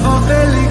love of